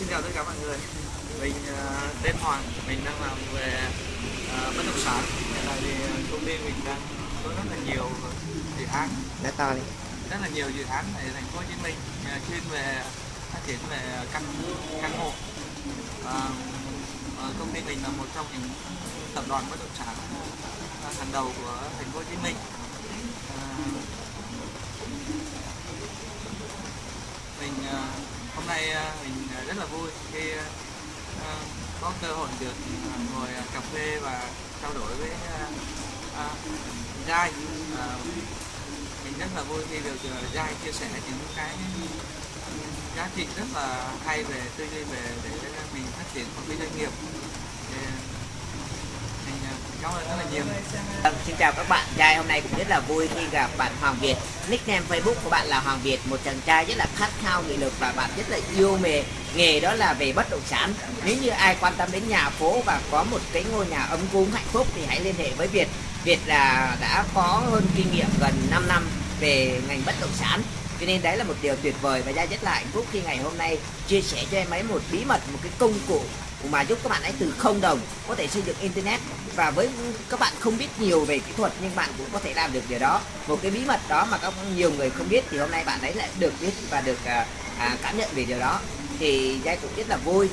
xin chào tất cả mọi người. Mình uh, tên Hoàng mình đang làm về uh, bất động sản. Hiện tại thì công ty mình đang có rất là nhiều dự án. Nói to đi. Rất là nhiều dự án tại thành phố Hồ Chí Minh uh, chuyên về phát triển về căn căn hộ. Uh, uh, công ty mình là một trong những tập đoàn bất động sản hàng đầu của thành phố Hồ Chí Minh. Mình uh, hôm nay à, mình à, rất là vui khi à, có cơ hội được ngồi cà phê và trao đổi với Giai. Mình rất là vui khi được Giai chia sẻ những cái giá trị rất là hay về tư duy về để mình phát triển một cái doanh nghiệp cảm ơn rất là nhiều vâng, xin chào các bạn. Trai hôm nay cũng rất là vui khi gặp bạn Hoàng Việt. Nickname Facebook của bạn là Hoàng Việt, một chàng trai rất là khát khao nghị lực và bạn rất là yêu nghề nghề đó là về bất động sản. Nếu như ai quan tâm đến nhà phố và có một cái ngôi nhà ấm cúng hạnh phúc thì hãy liên hệ với Việt. Việt là đã có hơn kinh nghiệm gần 5 năm về ngành bất động sản cho nên đấy là một điều tuyệt vời và gia rất là hạnh phúc khi ngày hôm nay chia sẻ cho em ấy một bí mật một cái công cụ mà giúp các bạn ấy từ không đồng có thể xây dựng internet. Và với các bạn không biết nhiều về kỹ thuật nhưng bạn cũng có thể làm được điều đó. Một cái bí mật đó mà các nhiều người không biết thì hôm nay bạn ấy lại được biết và được à, à cảm nhận về điều đó. Thì giai cũng rất là vui.